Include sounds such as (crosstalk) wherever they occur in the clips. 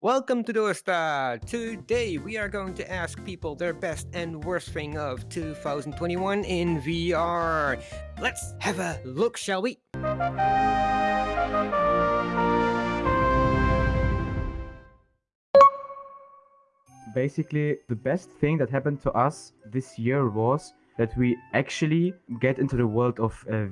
Welcome to Dosta! Today we are going to ask people their best and worst thing of 2021 in VR. Let's have a look, shall we? Basically, the best thing that happened to us this year was that we actually get into the world of uh,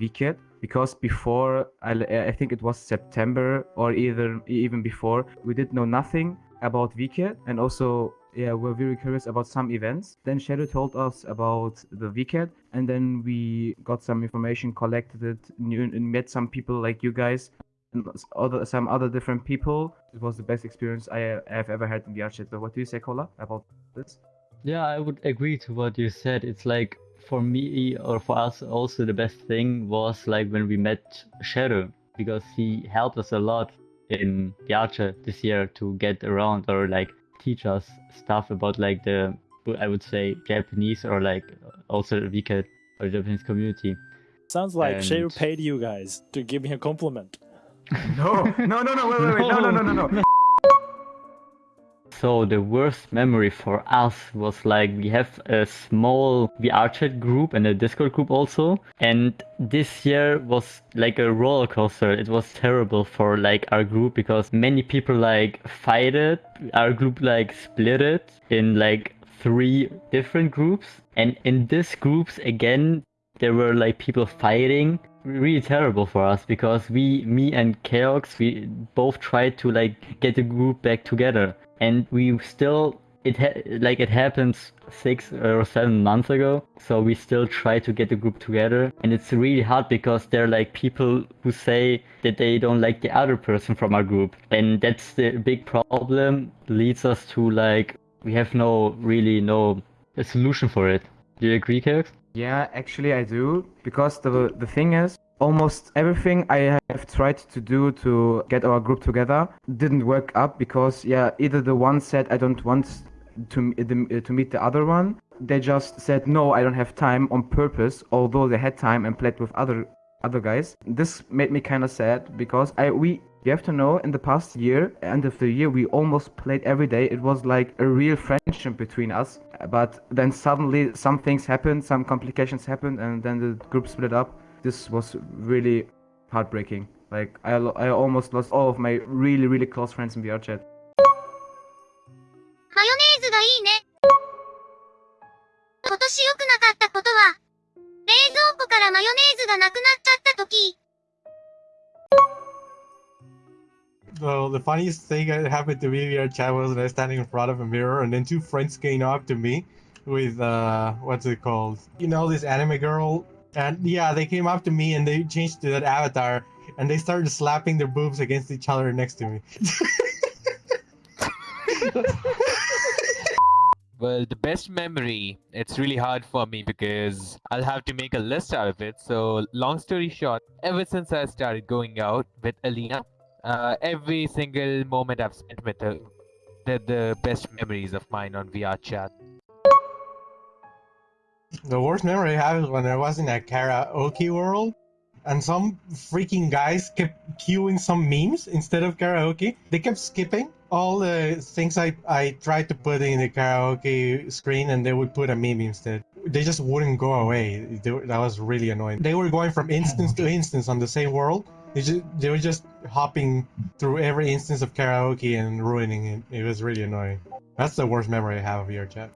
because before I, I think it was September or either even before we did know nothing about Vket and also yeah we're very curious about some events. Then shadow told us about the Vket and then we got some information collected it and met some people like you guys and other some other different people. It was the best experience i have ever had in vr chat so what do you say Kola, about this? Yeah i would agree to what you said. It's like for me or for us also the best thing was like when we met Shadow because he helped us a lot in Yacha this year to get around or like teach us stuff about like the I would say Japanese or like also Vket or Japanese community. Sounds like And- Shadow paid you guys to give me a compliment. no no no no wait wait wait no no no no no (laughs) So the worst memory for us was like we have a small VR chat group and a Discord group also. And this year was like a roller coaster. It was terrible for like our group because many people like fighted. Our group like split it in like three different groups. And in these groups again there were like people fighting really terrible for us because we me and Chaos we both tried to like get the group back together and we still it ha- like it happens six or seven months ago. So we still try to get the group together. And it's really hard because there are like people who say that they don't like the other person from our group. And that's the big problem. Leads us to like we have no really no a solution for it. Do you agree Chaos? Yeah, actually I do. Because the the thing is almost everything I have tried to do to get our group together didn't work up because yeah either the one said I don't want to to meet the other one they just said no I don't have time on purpose although they had time and played with other other guys. This made me kind of sad because I we you have to know in the past year end of the year we almost played every day. It was like a real friendship between us but then suddenly some things happened some complications happened and then the group split up this was really heartbreaking. Like I, I almost lost all of my really really close friends in VR chat. Well, the funniest thing that happened to me VR chat was that I was standing in front of a mirror and then two friends came up to me with, uh, what's it called? You know this anime girl and yeah, they came up to me and they changed to that avatar and they started slapping their boobs against each other next to me. (laughs) Well, the best memory, it's really hard for me because I'll have to make a list out of it. So, long story short, ever since I started going out with Alina, uh, every single moment I've spent with her, they're the best memories of mine on VR chat. The worst memory I have is when I was in a karaoke world and some freaking guys kept queuing some memes instead of karaoke. They kept skipping all the things I, I tried to put in the karaoke screen and they would put a meme instead. They just wouldn't go away. They, that was really annoying. They were going from instance to instance on the same world. They, just, they were just hopping through every instance of karaoke and ruining it. It was really annoying. That's the worst memory I have of your chat.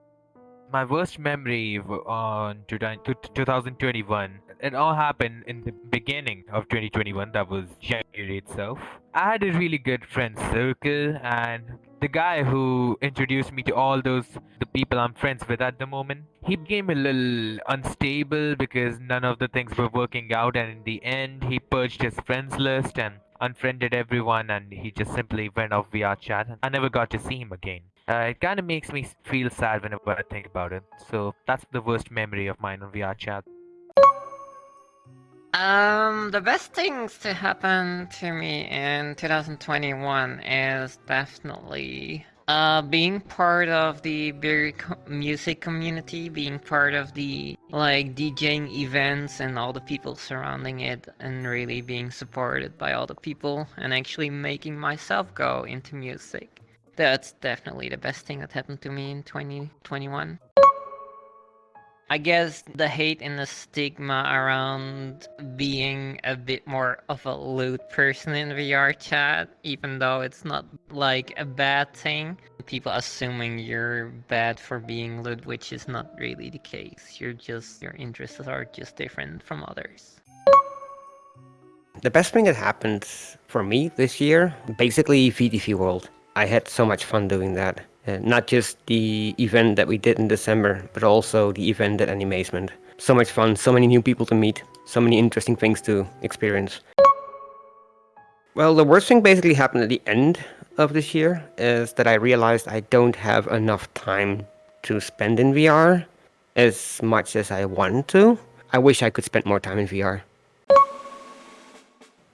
My worst memory on 2021, it all happened in the beginning of 2021, that was January itself. I had a really good friend circle, and the guy who introduced me to all those the people I'm friends with at the moment, he became a little unstable because none of the things were working out, and in the end, he purged his friends list and unfriended everyone, and he just simply went off VR chat. and I never got to see him again. Uh, it kind of makes me feel sad whenever I think about it. So that's the worst memory of mine on VR chat. Um, the best things to happen to me in 2021 is definitely uh being part of the beer co- music community, being part of the like DJing events and all the people surrounding it, and really being supported by all the people, and actually making myself go into music. That's definitely the best thing that happened to me in 2021. I guess the hate and the stigma around being a bit more of a lewd person in VR chat, even though it's not like a bad thing. People assuming you're bad for being lewd, which is not really the case. You're just, your interests are just different from others. The best thing that happened for me this year, basically VTV World. I had so much fun doing that. Uh, not just the event that we did in December, but also the event at Animazement. So much fun, so many new people to meet, so many interesting things to experience. Well, the worst thing basically happened at the end of this year is that I realized I don't have enough time to spend in VR as much as I want to. I wish I could spend more time in VR.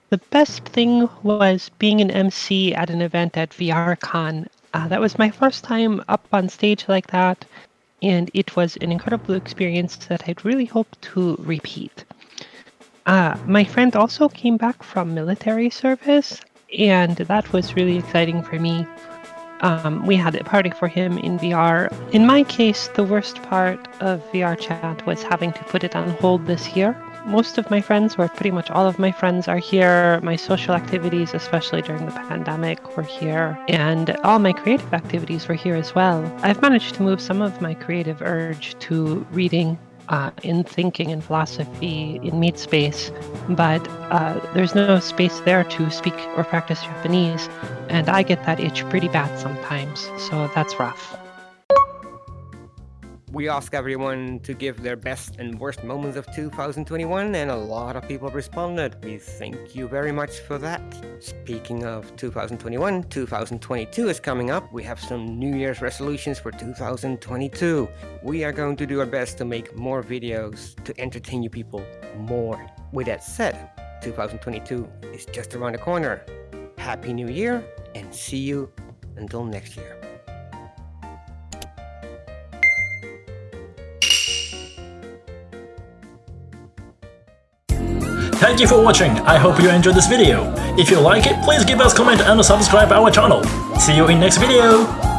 The best thing was being an MC at an event at VRCon. Uh, that was my first time up on stage like that, and it was an incredible experience that I'd really hope to repeat. Uh, my friend also came back from military service, and that was really exciting for me. Um, we had a party for him in VR. In my case, the worst part of VR chat was having to put it on hold this year most of my friends, or pretty much all of my friends, are here. My social activities, especially during the pandemic, were here. And all my creative activities were here as well. I've managed to move some of my creative urge to reading. Uh, in thinking and philosophy in meat space, but uh, there's no space there to speak or practice Japanese, and I get that itch pretty bad sometimes, so that's rough. We asked everyone to give their best and worst moments of 2021, and a lot of people responded. We thank you very much for that. Speaking of 2021, 2022 is coming up. We have some New Year's resolutions for 2022. We are going to do our best to make more videos to entertain you people more. With that said, 2022 is just around the corner. Happy New Year, and see you until next year. Thank you for watching, I hope you enjoyed this video. If you like it, please give us comment and subscribe our channel. See you in next video!